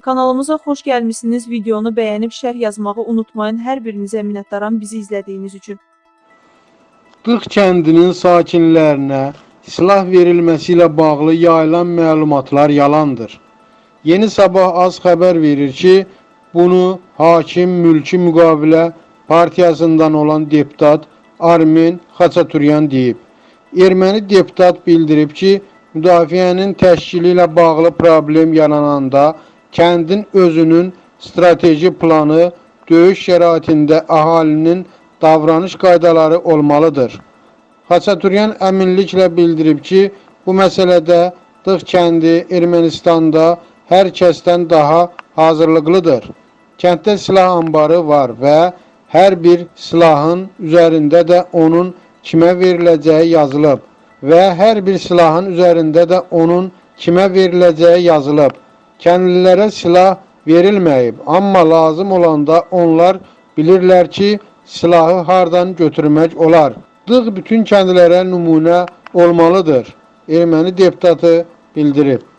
Kanalımıza xoş gəlmisiniz. Videonu bəyənib şərh yazmağı unutmayın. Hər birinizə minnətdaram bizi izlədiyiniz üçün. Dıq kəndinin sakinlərinə silah verilməsi ilə bağlı yayılan məlumatlar yalandır. Yeni Sabah az xəbər verir ki, bunu Hakim Mülki Müqavilə partiyasından olan deputat Armen Xaçaturyan deyib. Erməni deputat bildirib ki, müdafiənin təşkili ilə bağlı problem yarananda kəndin özünün strateji planı, döyüş şəraitində əhalinin davranış qaydaları olmalıdır. Xaçaturyan əminliklə bildirib ki, bu məsələdə Dıq kəndi Ermənistanda hər kəsdən daha hazırlıqlıdır. Kənddə silah anbarı var və hər bir silahın üzərində də onun kimə veriləcəyi yazılıb və hər bir silahın üzərində də onun kimə veriləcəyi yazılıb. Kəndlilərə silah verilməyib, amma lazım olanda onlar bilirlər ki, silahı hardan götürmək olar. Dığ bütün kəndlərə nümunə olmalıdır. Erməni deputatı bildirib.